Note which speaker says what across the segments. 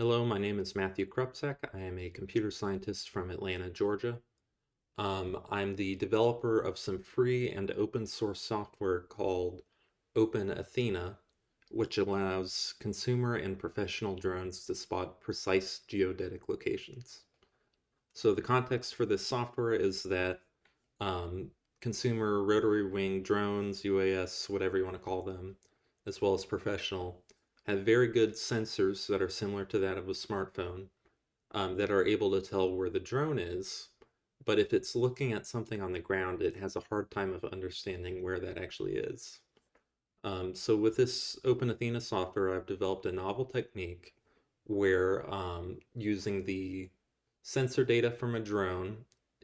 Speaker 1: Hello, my name is Matthew Krupczak. I am a computer scientist from Atlanta, Georgia. Um, I'm the developer of some free and open source software called Open Athena, which allows consumer and professional drones to spot precise geodetic locations. So the context for this software is that um, consumer rotary wing drones, UAS, whatever you want to call them, as well as professional, have very good sensors that are similar to that of a smartphone um, that are able to tell where the drone is. But if it's looking at something on the ground, it has a hard time of understanding where that actually is. Um, so with this Open Athena software, I've developed a novel technique where um, using the sensor data from a drone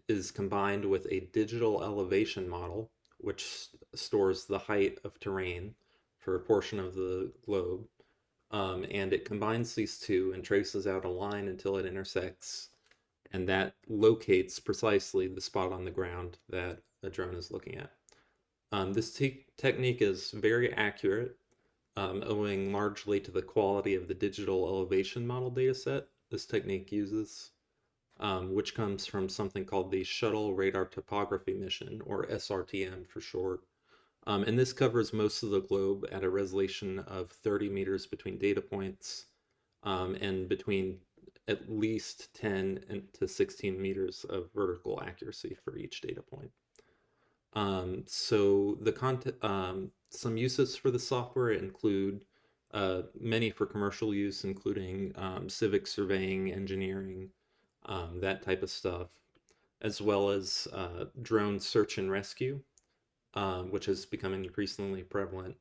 Speaker 1: is combined with a digital elevation model, which stores the height of terrain for a portion of the globe. Um, and it combines these two and traces out a line until it intersects, and that locates precisely the spot on the ground that the drone is looking at. Um, this te technique is very accurate, um, owing largely to the quality of the digital elevation model dataset this technique uses, um, which comes from something called the Shuttle Radar Topography Mission, or SRTM for short. Um, and this covers most of the globe at a resolution of 30 meters between data points um, and between at least 10 to 16 meters of vertical accuracy for each data point. Um, so the content, um, some uses for the software include uh, many for commercial use, including um, civic surveying, engineering, um, that type of stuff, as well as uh, drone search and rescue, um, which has become increasingly prevalent,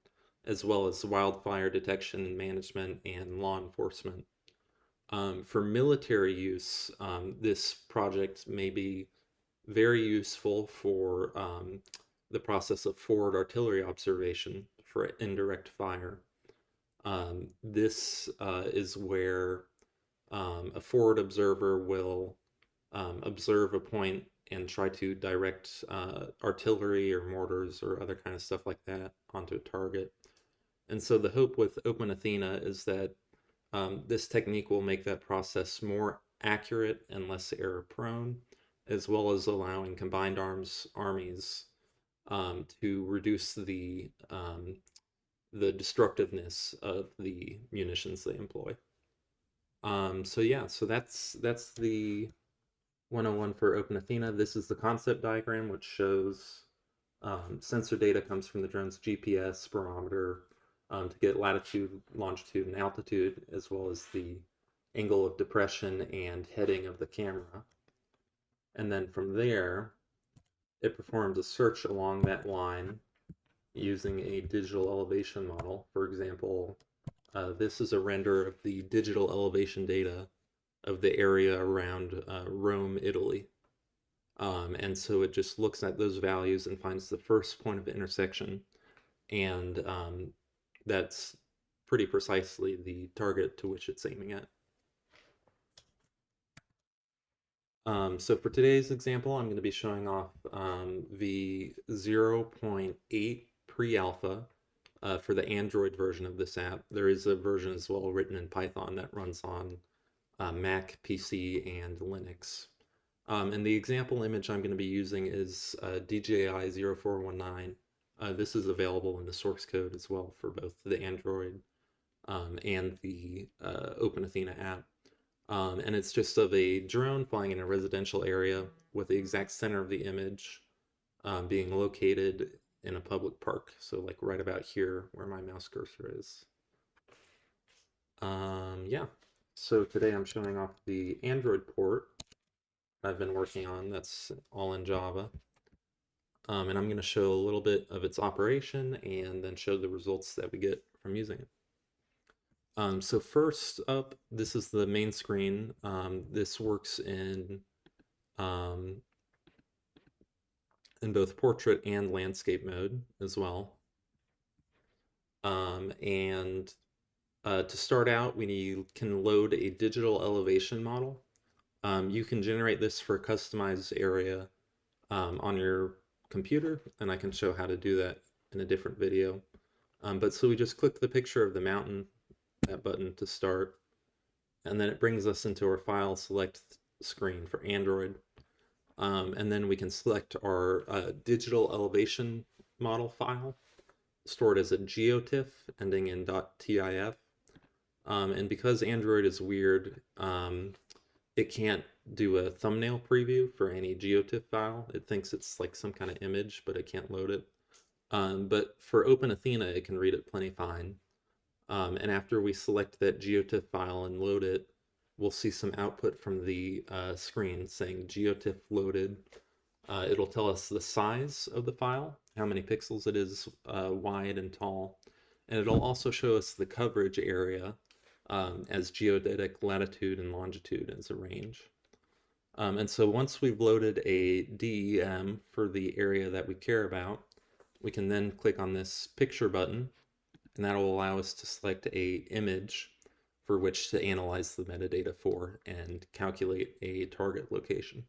Speaker 1: as well as wildfire detection and management and law enforcement. Um, for military use, this project may be very useful for um, the process of forward artillery observation for indirect fire. Um, this uh, is where um, a forward observer will um, observe a point and try to direct uh, artillery or mortars or other kind of stuff like that onto a target. And so the hope with Open Athena is that um, this technique will make that process more accurate and less error prone as well as allowing combined arms armies um, to reduce the um, the destructiveness of the munitions they employ. Um, so yeah, so that's that's the 101 for Open Athena. This is the concept diagram, which shows um, sensor data comes from the drone's GPS, barometer, um, to get latitude, longitude, and altitude, as well as the angle of depression and heading of the camera. And then from there, it performs a search along that line using a digital elevation model. For example, uh, this is a render of the digital elevation data of the area around uh, Rome, Italy. Um, and so it just looks at those values and finds the first point of intersection. And um, that's pretty precisely the target to which it's aiming at. Um, so for today's example, I'm going to be showing off um, the 0.8 pre-alpha uh, for the Android version of this app. There is a version as well written in Python that runs on uh, Mac, PC, and Linux. Um, and the example image I'm going to be using is uh, DJI 0419. Uh, this is available in the source code as well for both the Android um, and the uh, Open Athena app. Um, and it's just of a drone flying in a residential area with the exact center of the image um, being located in a public park. So like right about here where my mouse cursor is. Um, yeah, so today I'm showing off the Android port I've been working on. That's all in Java. Um, and I'm going to show a little bit of its operation and then show the results that we get from using it. Um, so first up, this is the main screen. Um, this works in um, in both portrait and landscape mode as well. Um, and uh, to start out, we can load a digital elevation model. Um, you can generate this for a customized area um, on your computer, and I can show how to do that in a different video. but so we just click the picture of the mountain that button to start. and then it brings us into our file select screen for Android. Um, and then we can select our uh, digital elevation model file stored as a geotiff ending in .tif. Um, and because Android is weird, um, it can't do a thumbnail preview for any geotiff file. It thinks it's like some kind of image, but it can't load it. Um, but for Open Athena, it can read it plenty fine. Um, and after we select that geotiff file and load it, we'll see some output from the uh, screen saying geotiff loaded. Uh, it'll tell us the size of the file, how many pixels it is uh, wide and tall, and it'll also show us the coverage area um, as geodetic latitude and longitude as a range. Um, and so once we've loaded a DEM for the area that we care about, we can then click on this picture button, and that will allow us to select a image for which to analyze the metadata for and calculate a target location.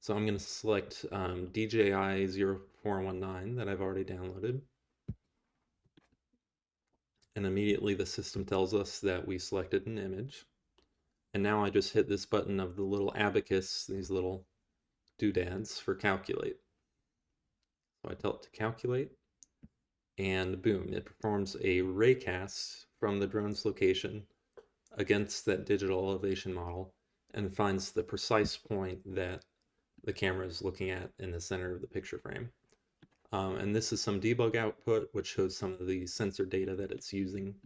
Speaker 1: So I'm going to select um, DJI 0419 that I've already downloaded. And immediately the system tells us that we selected an image. And now I just hit this button of the little abacus, these little doodads for calculate. So I tell it to calculate, and boom, it performs a raycast from the drone's location against that digital elevation model and finds the precise point that the camera is looking at in the center of the picture frame. Um, and this is some debug output, which shows some of the sensor data that it's using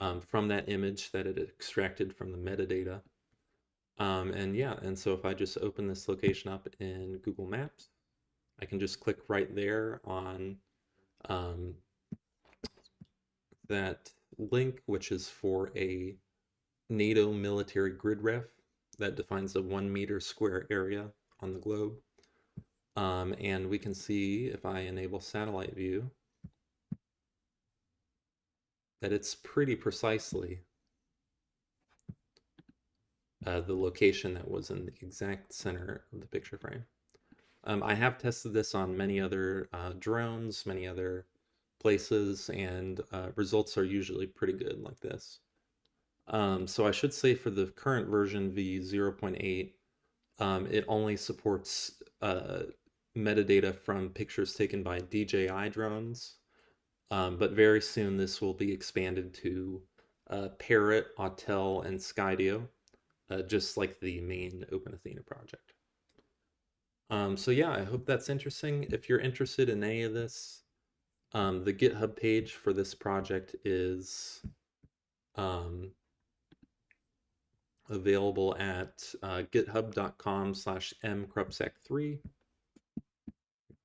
Speaker 1: um, from that image that it extracted from the metadata. Um, and yeah, and so if I just open this location up in Google Maps, I can just click right there on um, that link, which is for a NATO military grid ref that defines a one meter square area on the globe. Um, and we can see if I enable satellite view that it's pretty precisely uh, the location that was in the exact center of the picture frame. Um, I have tested this on many other uh, drones, many other places, and uh, results are usually pretty good like this. Um, so I should say for the current version v0.8, um, it only supports uh, metadata from pictures taken by DJI drones, um, but very soon this will be expanded to uh, Parrot, Autel, and Skydio, uh, just like the main OpenAthena project. Um, so yeah, I hope that's interesting. If you're interested in any of this, um, the GitHub page for this project is um, available at uh, github.com slash mkrupczak3.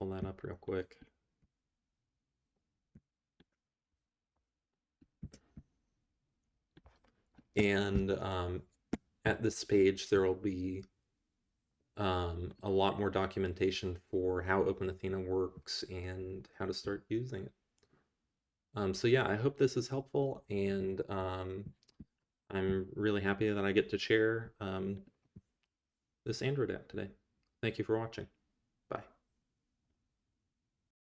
Speaker 1: Pull that up real quick. And um, at this page, there will be um, a lot more documentation for how OpenAthena works and how to start using it. Um, so yeah, I hope this is helpful, and um, I'm really happy that I get to share um, this Android app today. Thank you for watching.